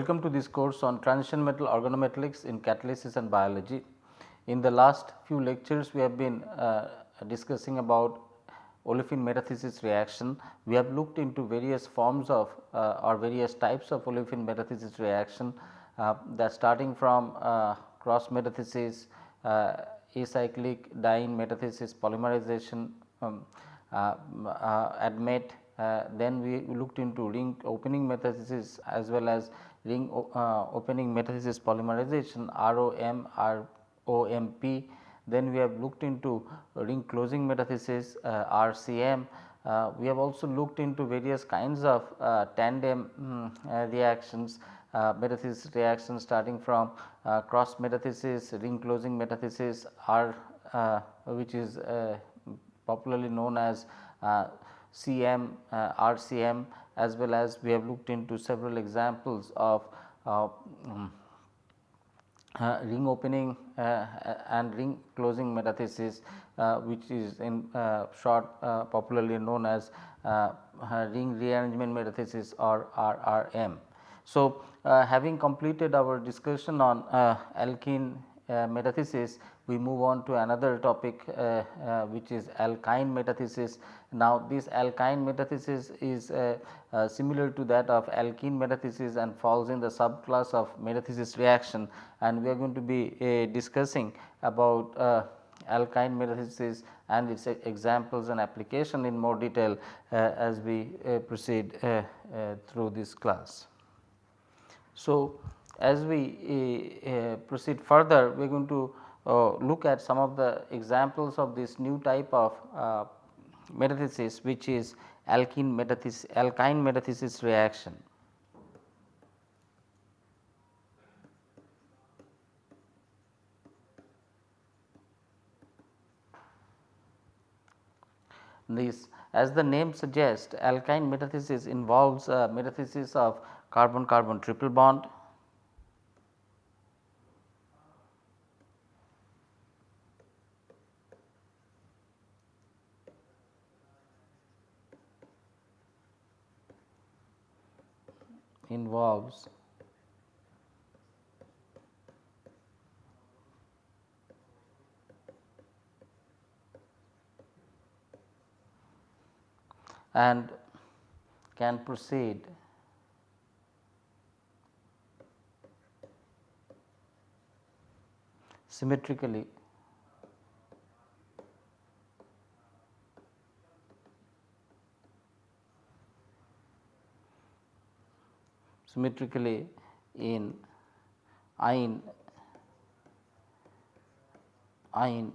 Welcome to this course on transition metal organometallics in catalysis and biology. In the last few lectures we have been uh, discussing about olefin metathesis reaction. We have looked into various forms of uh, or various types of olefin metathesis reaction uh, that starting from uh, cross metathesis, uh, acyclic diene metathesis polymerization, um, uh, then we looked into ring opening metathesis as well as ring uh, opening metathesis polymerization ROM, ROMP. Then we have looked into ring closing metathesis uh, RCM. Uh, we have also looked into various kinds of uh, tandem um, reactions metathesis reactions starting from cross metathesis, ring closing metathesis R which is popularly known as CM, uh, RCM as well as we have looked into several examples of uh, um, uh, ring opening uh, and ring closing metathesis uh, which is in uh, short popularly known as ring rearrangement metathesis or RRM. So, having completed our discussion on alkene metathesis we move on to another topic uh, uh, which is alkyne metathesis. Now, this alkyne metathesis is uh, uh, similar to that of alkene metathesis and falls in the subclass of metathesis reaction and we are going to be uh, discussing about uh, alkyne metathesis and its examples and application in more detail as we proceed through this class. So, as we proceed further we are going to uh, look at some of the examples of this new type of uh, metathesis which is alkene metathesis alkyne metathesis reaction. This as the name suggests alkyne metathesis involves uh, metathesis of carbon carbon triple bond involves. And can proceed. Symmetrically symmetrically in ion ion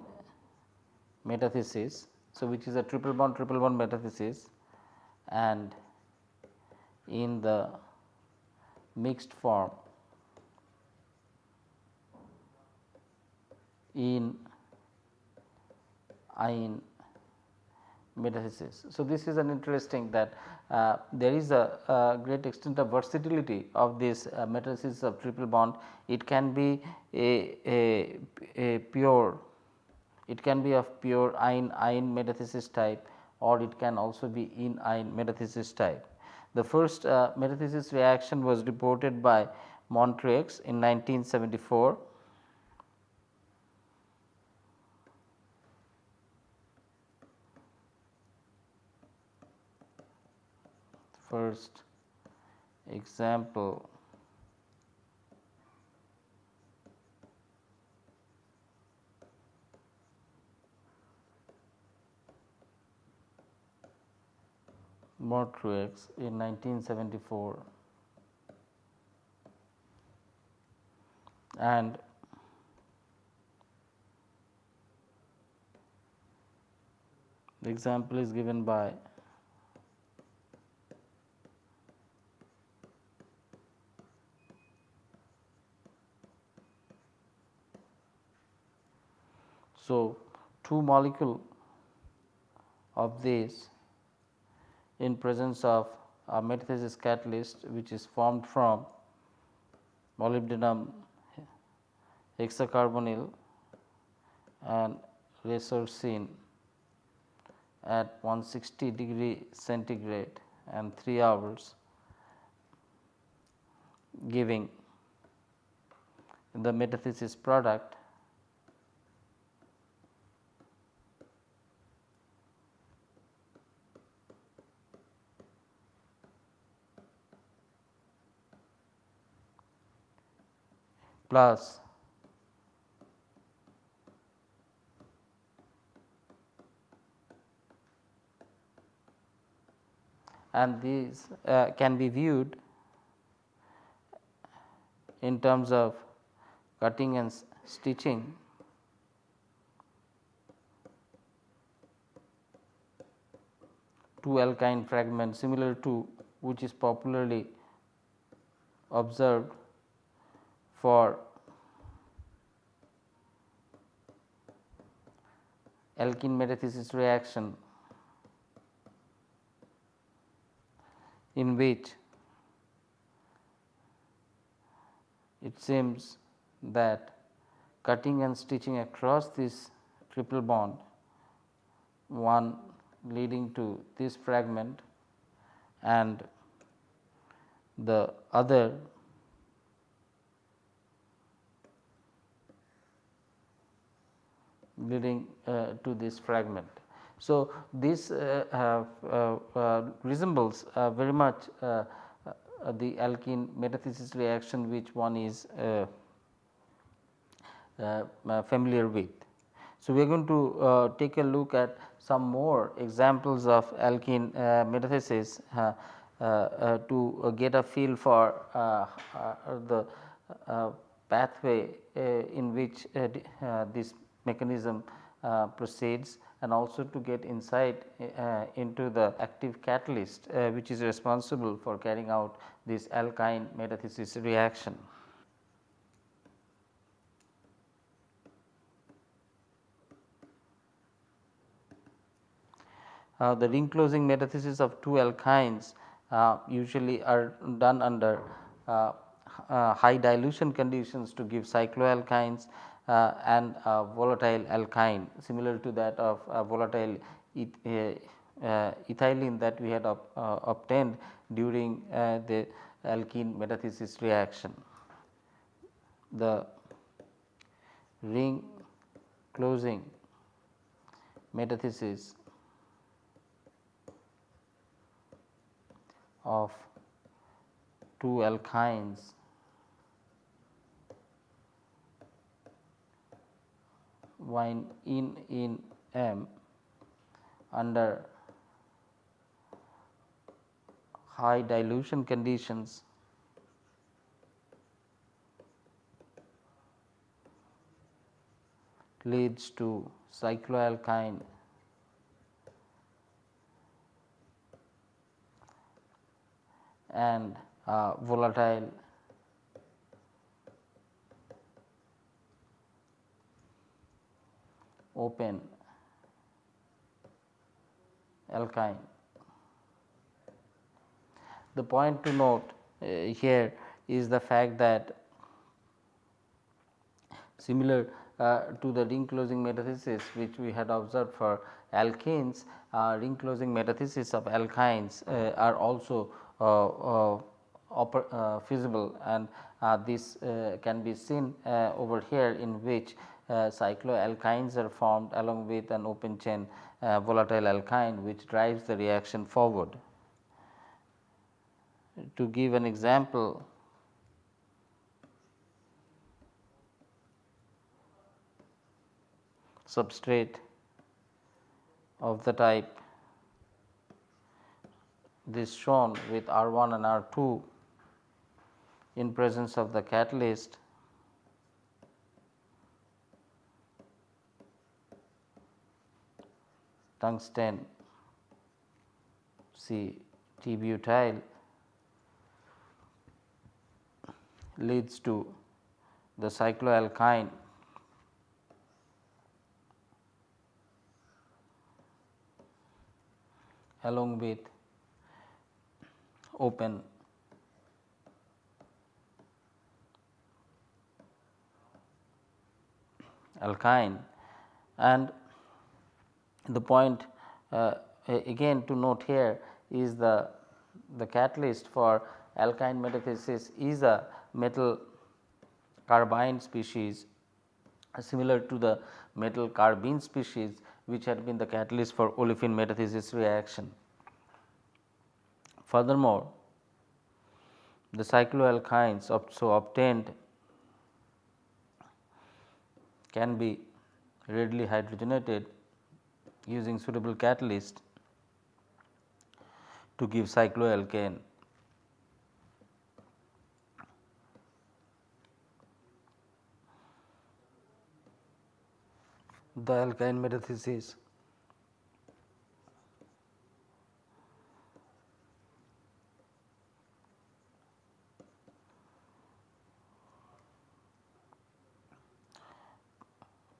metathesis. So, which is a triple bond triple bond metathesis and in the mixed form in ion metathesis. So, this is an interesting that uh, there is a, a, great extent of versatility of this uh, metathesis of triple bond. It can be a, a, a pure, it can be of pure ion ion metathesis type or it can also be in ion metathesis type. The first uh, metathesis reaction was reported by Mortreux in 1974 first example. Mortreux in 1974 and the example is given by So, two molecule of this in presence of a metathesis catalyst which is formed from molybdenum hexacarbonyl and resorcine at 160 degree centigrade and 3 hours giving the metathesis product plus. And these uh, can be viewed in terms of cutting and stitching. Two alkyne fragments similar to which is popularly observed for alkene metathesis reaction in which it seems that cutting and stitching across this triple bond one leading to this fragment and the other leading uh, to this fragment. So, this uh, uh, uh resembles uh, very much uh, uh, the alkene metathesis reaction which one is uh, uh, familiar with. So, we are going to take a look at some more examples of alkene metathesis to get a feel for the pathway in which this mechanism uh, proceeds and also to get insight uh, into the active catalyst uh, which is responsible for carrying out this alkyne metathesis reaction. Uh, the ring closing metathesis of two alkynes uh, usually are done under uh, high dilution conditions to give cycloalkynes and volatile alkyne similar to that of volatile eth uh, ethylene that we had uh, obtained during the alkene metathesis reaction. The ring closing metathesis of two alkynes wine in in M under high dilution conditions. Leads to cycloalkyne. And uh, volatile open alkyne. The point to note uh, here is the fact that similar uh, to the ring closing metathesis which we had observed for alkanes, uh, ring closing metathesis of alkynes uh, are also uh, uh, feasible and this can be seen over here in which cycloalkynes are formed along with an open chain uh, volatile alkyne which drives the reaction forward. To give an example, substrate of the type this shown with R 1 and R 2 in presence of the catalyst tungsten C T butyl leads to the cycloalkyne. Along with open alkyne and the point uh, again to note here is the, the catalyst for alkyne metathesis is a metal carbene species similar to the metal carbene species which had been the catalyst for olefin metathesis reaction. Furthermore, the cycloalkynes so obtained can be readily hydrogenated using suitable catalyst to give cycloalkane. The alkyne metathesis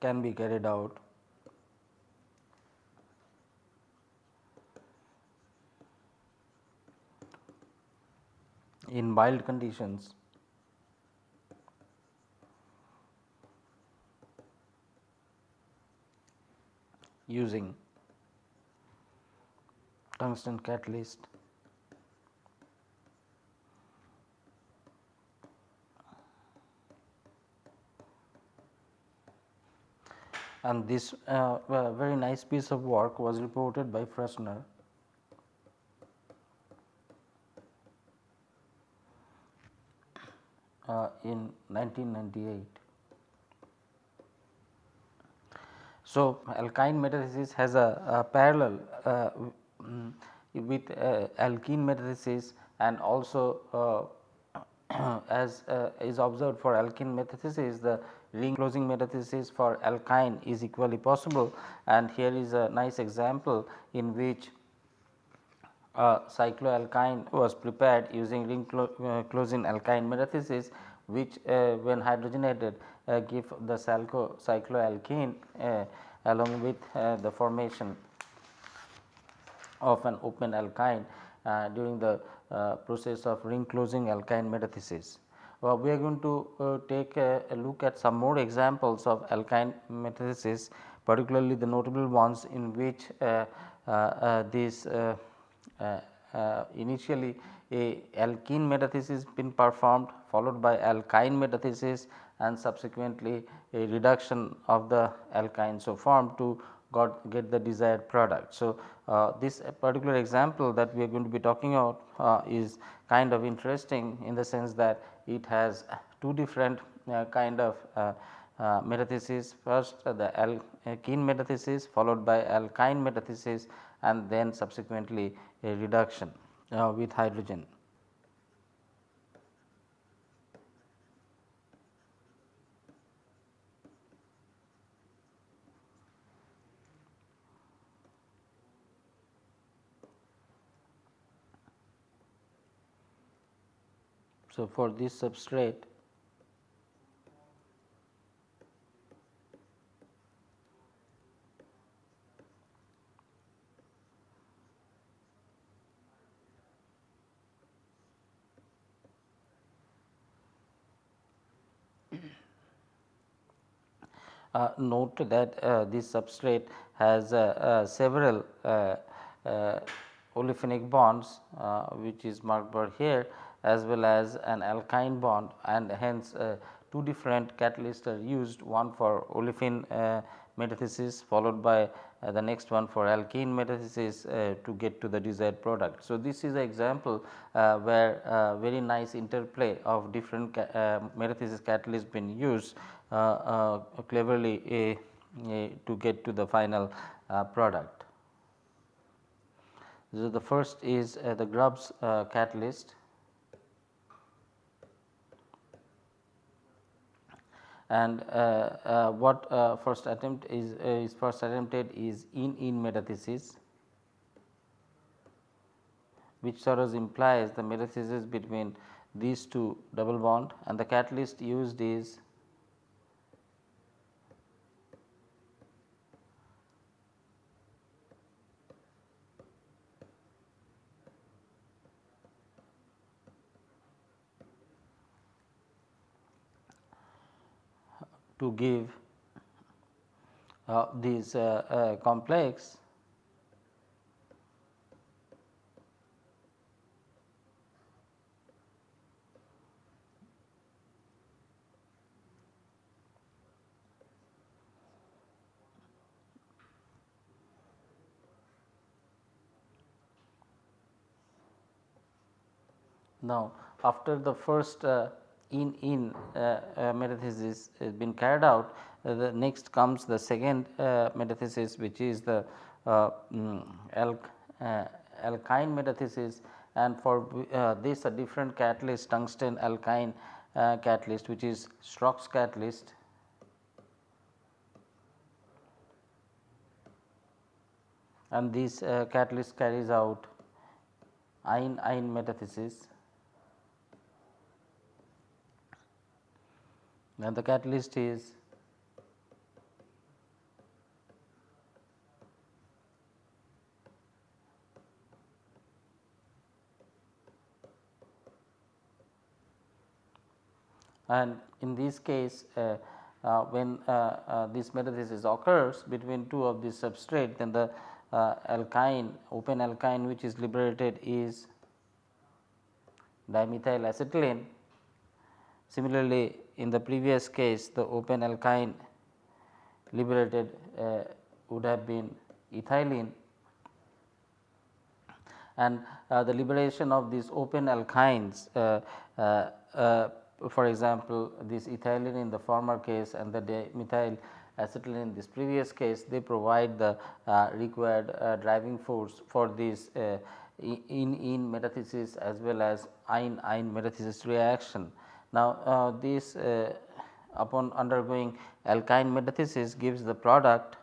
can be carried out in mild conditions. Using tungsten catalyst. And this uh, very nice piece of work was reported by Furstner uh, in 1998. So, alkyne metathesis has a, a parallel uh, mm, with uh, alkene metathesis and also uh, as uh, is observed for alkene metathesis the ring closing metathesis for alkyne is equally possible and here is a nice example in which a cycloalkyne was prepared using ring clo uh, closing alkyne metathesis which uh, when hydrogenated uh, give the cycloalkene uh, along with uh, the formation of an open alkyne uh, during the process of ring closing alkyne metathesis. Well, we are going to take a, a, look at some more examples of alkyne metathesis particularly the notable ones in which this initially a alkene metathesis been performed followed by alkyne metathesis and subsequently a reduction of the alkyne so formed to got get the desired product. So, uh, this particular example that we are going to be talking about uh, is kind of interesting in the sense that it has two different uh, kind of uh, uh, metathesis first the alkene metathesis followed by alkyne metathesis and then subsequently a reduction uh, with hydrogen. So, for this substrate Uh, note that uh, this substrate has uh, uh several uh, uh, olefinic bonds which is marked by here as well as an alkyne bond and hence uh, two different catalysts are used one for olefin uh, metathesis followed by uh, the next one for alkene metathesis uh, to get to the desired product. So, this is an example uh, where uh, very nice interplay of different ca metathesis catalysts been used cleverly to get to the final product. So, the first is the Grubbs catalyst and uh, uh, what uh, first attempt is is first attempted is in in metathesis which sort of implies the metathesis between these two double bond. And the catalyst used is to give uh, these uh, uh, complex. Now, after the first uh, in in uh, uh, metathesis has been carried out, uh, the next comes the second metathesis which is the um, alkyne metathesis. And for this a different catalyst tungsten alkyne catalyst which is Schrock's catalyst. And this uh, catalyst carries out ion ion metathesis and the catalyst is and in this case uh, uh, when uh, uh this metathesis occurs between two of these substrate then the uh, alkyne open alkyne which is liberated is dimethyl acetylene. Similarly, in the previous case the open alkyne liberated uh, would have been ethylene and uh, the liberation of these open alkynes uh, uh, uh for example, this ethylene in the former case and the dimethyl acetylene in this previous case they provide the uh, required driving force for this in in metathesis as well as ion ion metathesis reaction. Now, uh, this uh, upon undergoing alkyne metathesis gives the product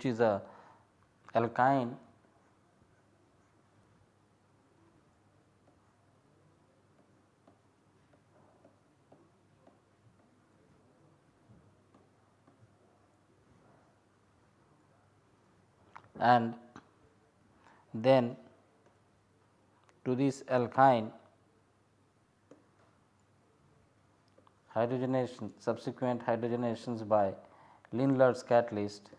which is a alkyne and then to this alkyne hydrogenation subsequent hydrogenations by Lindlar's catalyst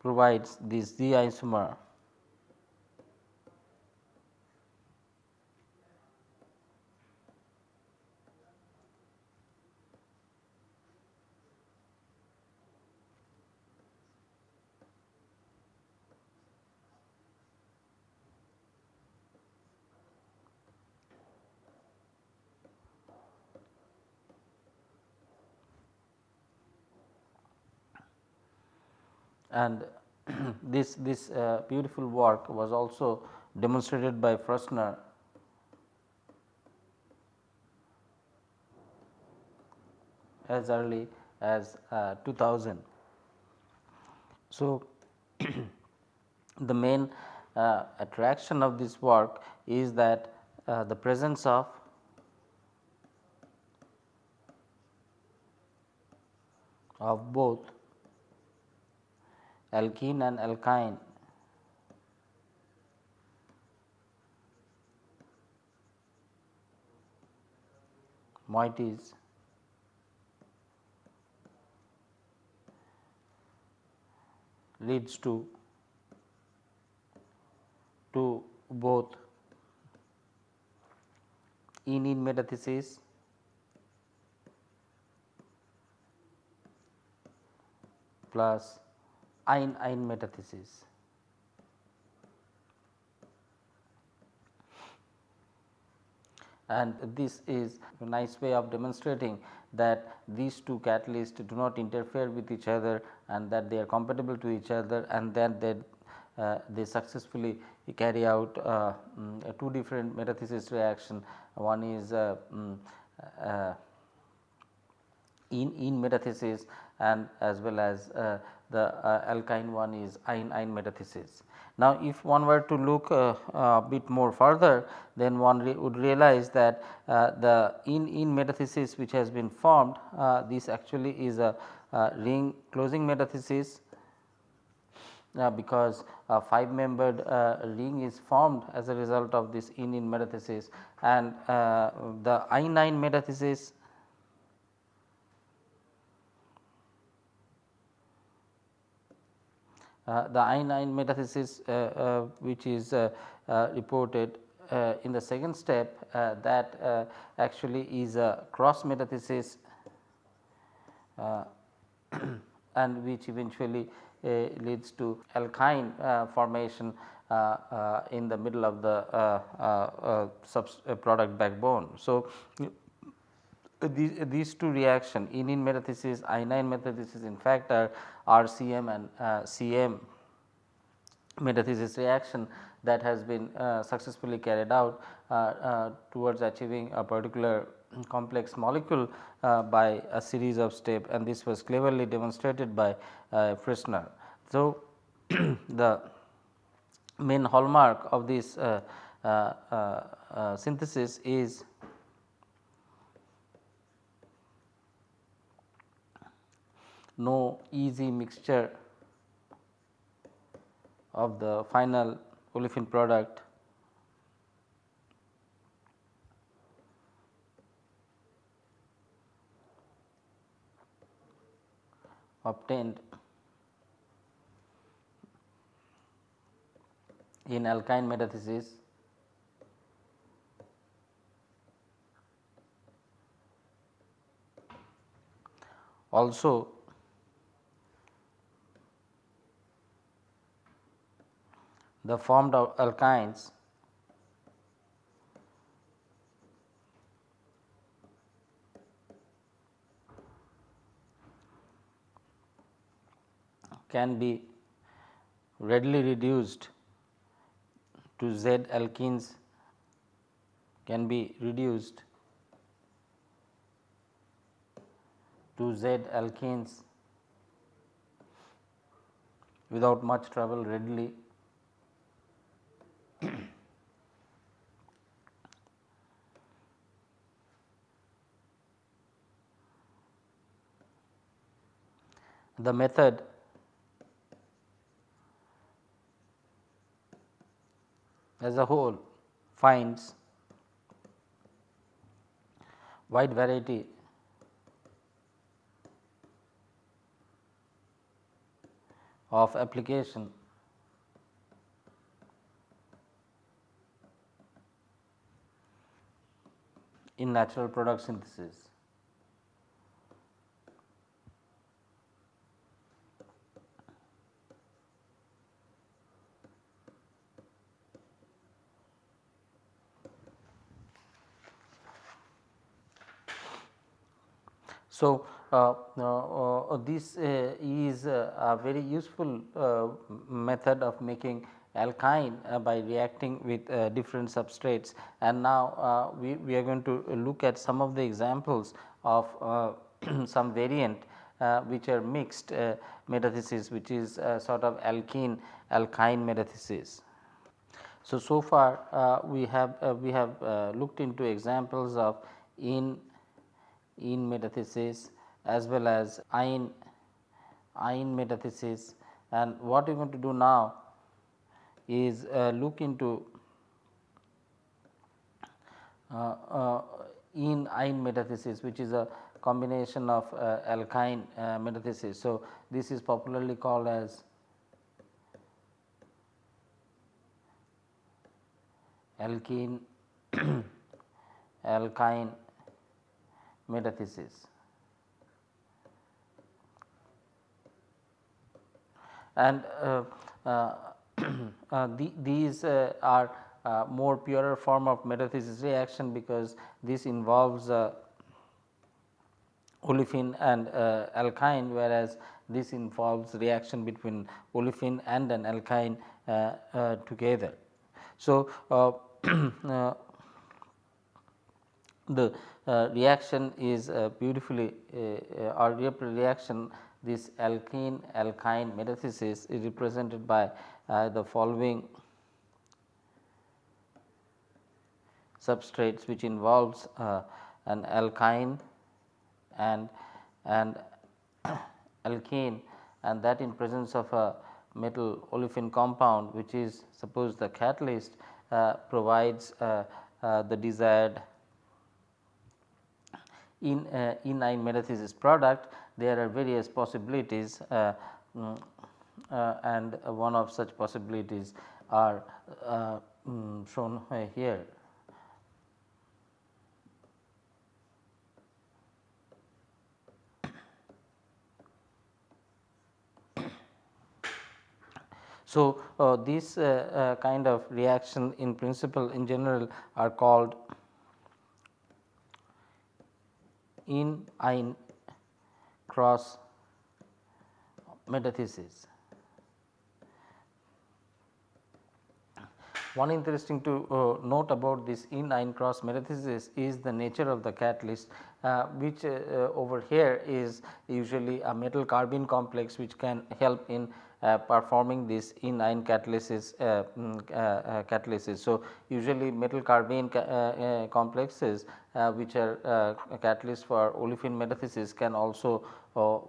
provides this Z isomer and this this uh, beautiful work was also demonstrated by Furstner as early as uh, 2000. So, the main uh, attraction of this work is that uh, the presence of of both alkene and alkyne. Moieties leads to to both. In in metathesis. Plus ion ion metathesis. And this is a nice way of demonstrating that these two catalysts do not interfere with each other and that they are compatible to each other and then they, uh, they successfully carry out uh, um, two different metathesis reaction. One is uh, um, in in metathesis and as well as uh, the uh, alkyne one is ion ion metathesis. Now, if one were to look uh, a bit more further then one re would realize that uh, the in in metathesis which has been formed uh, this actually is a ring closing metathesis uh, because a 5 membered uh, ring is formed as a result of this in in metathesis and uh, the I 9 metathesis Uh, the I 9 metathesis uh, uh, which is uh, uh, reported in the second step that actually is a cross metathesis and which eventually leads to alkyne formation uh, in the middle of the uh, uh, product backbone. So, these, these two reaction in in metathesis I 9 metathesis in fact are RCM and uh, CM metathesis reaction that has been uh, successfully carried out uh, uh towards achieving a particular complex molecule uh, by a series of step and this was cleverly demonstrated by uh, Furstner. So, the main hallmark of this synthesis is no easy mixture of the final olefin product. Obtained in alkyne metathesis. Also the formed alkynes can be readily reduced to Z alkenes can be reduced to Z alkenes without much trouble readily the method. As a whole finds wide variety. Of application. In natural product synthesis. So, uh, uh, uh, this is a very useful method of making alkyne uh, by reacting with uh, different substrates and now uh, we, we are going to look at some of the examples of some variant which are mixed metathesis which is sort of alkene alkyne metathesis. So, so far we have we have looked into examples of in in metathesis as well as in in metathesis and what we are going to do now is uh, look into uh, uh, in ine metathesis which is a combination of uh, alkyne uh, metathesis. So, this is popularly called as alkene alkyne metathesis. And uh, uh, uh, the, these uh, are uh, more purer form of metathesis reaction because this involves olefin and alkyne whereas this involves reaction between olefin and an alkyne together. So, the uh, reaction is uh, beautifully uh, or reaction. This alkene alkyne metathesis is represented by uh, the following substrates which involves uh, an alkyne and and alkene and that in presence of a metal olefin compound which is suppose the catalyst uh, provides uh, uh, the desired in uh, enyne metathesis product there are various possibilities uh, um, uh, and one of such possibilities are um, shown here. So, uh, this uh, uh, kind of reaction in principle in general are called enyne cross metathesis. One interesting to uh, note about this enyne cross metathesis is the nature of the catalyst uh, which uh, over here is usually a metal carbene complex which can help in performing this enyne catalysis uh, mm, uh, catalysis. So, usually metal carbene ca complexes which are catalysts for olefin metathesis can also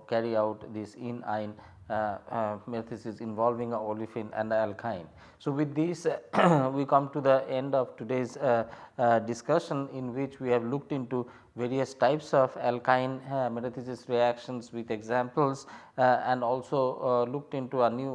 carry out this enyne uh, uh, metathesis involving olefin and alkyne. So, with this we come to the end of today's uh, discussion in which we have looked into various types of alkyne uh, metathesis reactions with examples uh, and also uh, looked into a new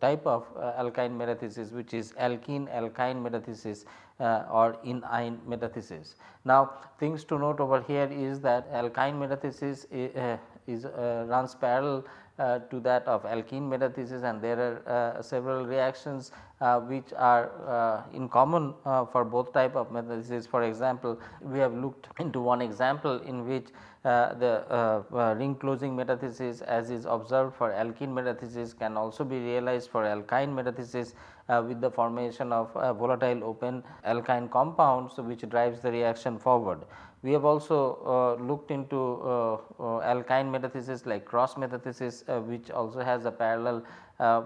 type of alkyne metathesis which is alkene alkyne metathesis uh, or enyne metathesis. Now, things to note over here is that alkyne metathesis uh, is uh, runs parallel uh, to that of alkene metathesis and there are uh, several reactions uh, which are in common for both type of metathesis. For example, we have looked into one example in which the ring closing metathesis as is observed for alkene metathesis can also be realized for alkyne metathesis uh, with the formation of uh, volatile open alkyne compounds which drives the reaction forward. We have also uh, looked into uh, uh, alkyne metathesis like cross metathesis which also has a parallel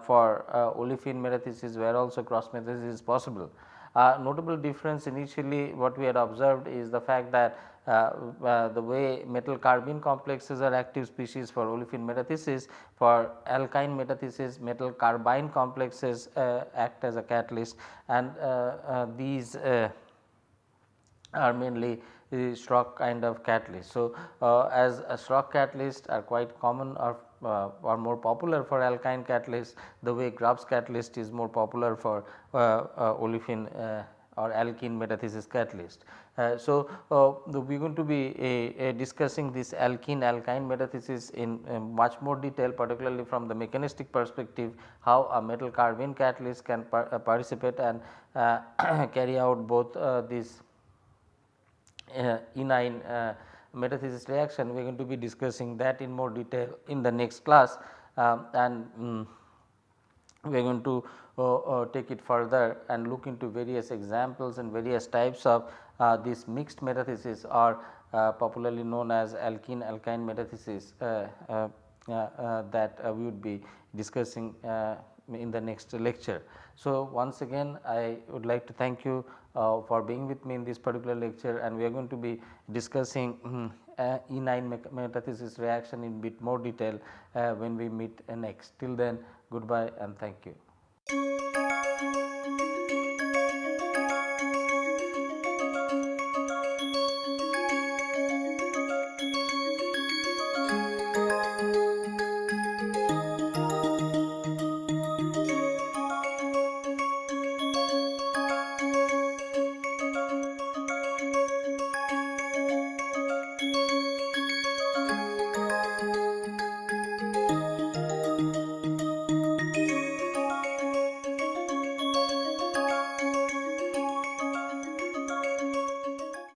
for olefin metathesis where also cross metathesis is possible. Uh, notable difference initially what we had observed is the fact that uh, uh, the way metal carbene complexes are active species for olefin metathesis for alkyne metathesis metal carbene complexes act as a catalyst and these are mainly the Schrock kind of catalyst. So, uh, as a Schrock catalyst are quite common or uh, are more popular for alkyne catalyst the way Grubbs catalyst is more popular for uh, uh olefin uh, or alkene metathesis catalyst. Uh, so, we are going to be discussing this alkene alkyne metathesis in much more detail particularly from the mechanistic perspective how a metal carbene catalyst can par participate and carry out both these enyne uh, metathesis reaction we are going to be discussing that in more detail in the next class um, and um, we are going to uh, uh, take it further and look into various examples and various types of uh, this mixed metathesis or uh, popularly known as alkene alkyne metathesis that we would be discussing in the next lecture. So, once again I would like to thank you uh, for being with me in this particular lecture and we are going to be discussing um, uh, enyne metathesis reaction in bit more detail uh, when we meet next. Till then goodbye and thank you.